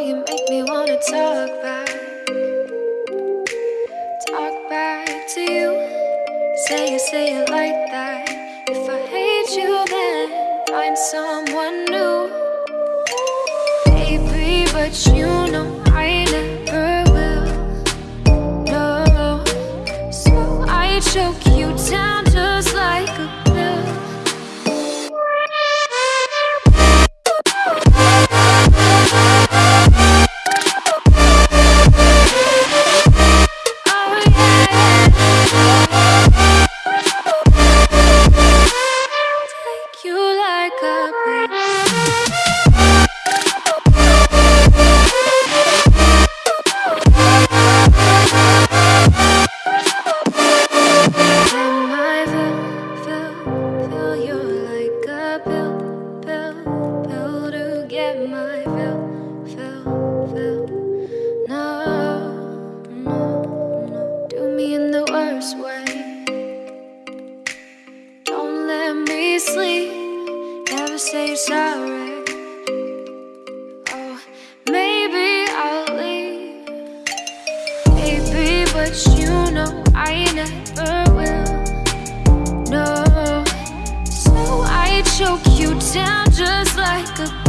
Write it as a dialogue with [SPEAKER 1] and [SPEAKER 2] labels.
[SPEAKER 1] You make me wanna talk back. Talk back to you. Say it, say it like that. If I hate you then Find someone new. Baby, but you know worst way. Don't let me sleep, never say sorry. Oh, maybe I'll leave. Baby, but you know I never will. No, so I choke you down just like a